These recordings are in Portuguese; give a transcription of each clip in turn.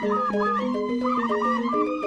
Música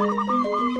Música